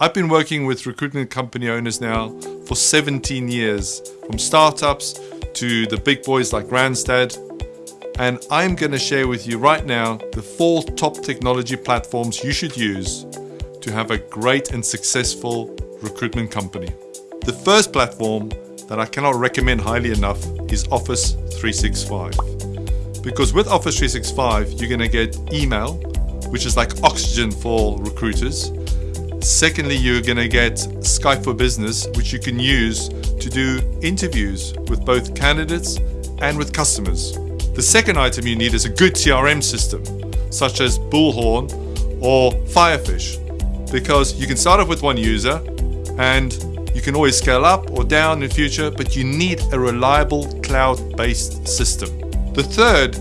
I've been working with recruitment company owners now for 17 years, from startups to the big boys like Randstad. And I'm going to share with you right now the four top technology platforms you should use to have a great and successful recruitment company. The first platform that I cannot recommend highly enough is Office 365. Because with Office 365, you're going to get email, which is like oxygen for recruiters. Secondly, you're going to get Skype for Business, which you can use to do interviews with both candidates and with customers. The second item you need is a good CRM system, such as Bullhorn or Firefish, because you can start off with one user and you can always scale up or down in the future, but you need a reliable cloud-based system. The third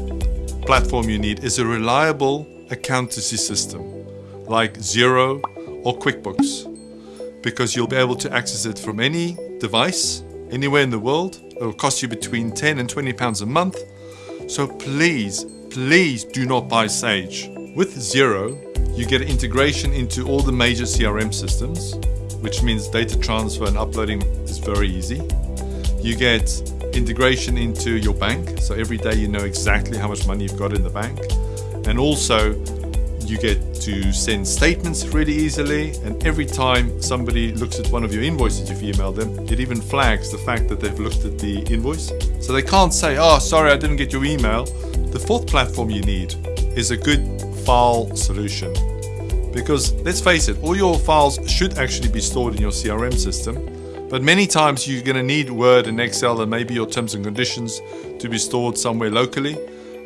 platform you need is a reliable accountancy system like Xero or QuickBooks because you'll be able to access it from any device anywhere in the world. It will cost you between 10 and 20 pounds a month. So please, please do not buy Sage. With Xero, you get integration into all the major CRM systems, which means data transfer and uploading is very easy. You get integration into your bank, so every day you know exactly how much money you've got in the bank. And also, you get to send statements really easily and every time somebody looks at one of your invoices you've emailed them it even flags the fact that they've looked at the invoice. So they can't say oh sorry I didn't get your email. The fourth platform you need is a good file solution. Because let's face it all your files should actually be stored in your CRM system but many times you're going to need Word and Excel and maybe your terms and conditions to be stored somewhere locally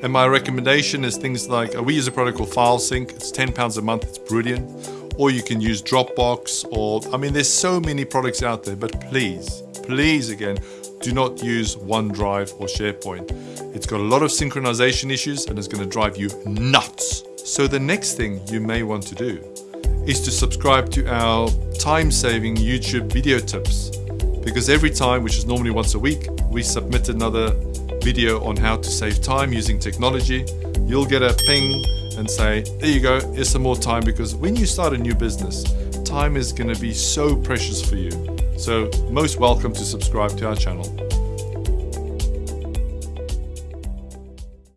and my recommendation is things like uh, we use a product called FileSync. It's ten pounds a month. It's brilliant. Or you can use Dropbox. Or I mean, there's so many products out there. But please, please again, do not use OneDrive or SharePoint. It's got a lot of synchronization issues and it's going to drive you nuts. So the next thing you may want to do is to subscribe to our time-saving YouTube video tips because every time, which is normally once a week, we submit another video on how to save time using technology, you'll get a ping and say, there you go, here's some more time because when you start a new business, time is going to be so precious for you. So most welcome to subscribe to our channel.